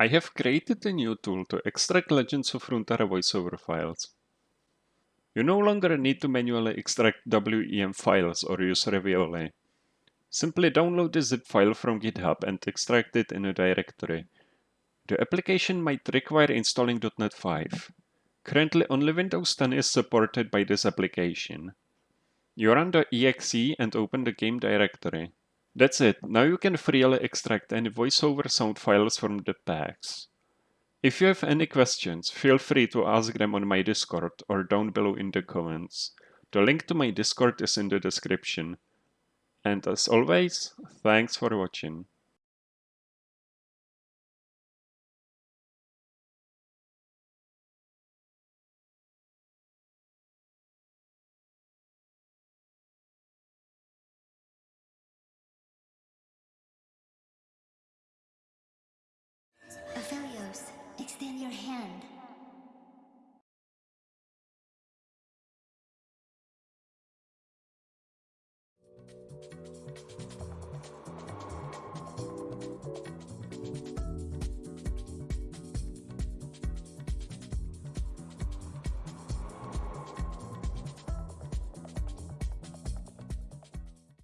I have created a new tool to extract Legends of Runeterra voiceover files. You no longer need to manually extract WEM files or use Ravioli. Simply download the zip file from GitHub and extract it in a directory. The application might require installing .NET 5. Currently only Windows 10 is supported by this application. You run the exe and open the game directory. That's it, now you can freely extract any voiceover sound files from the packs. If you have any questions, feel free to ask them on my Discord or down below in the comments. The link to my Discord is in the description. And as always, thanks for watching.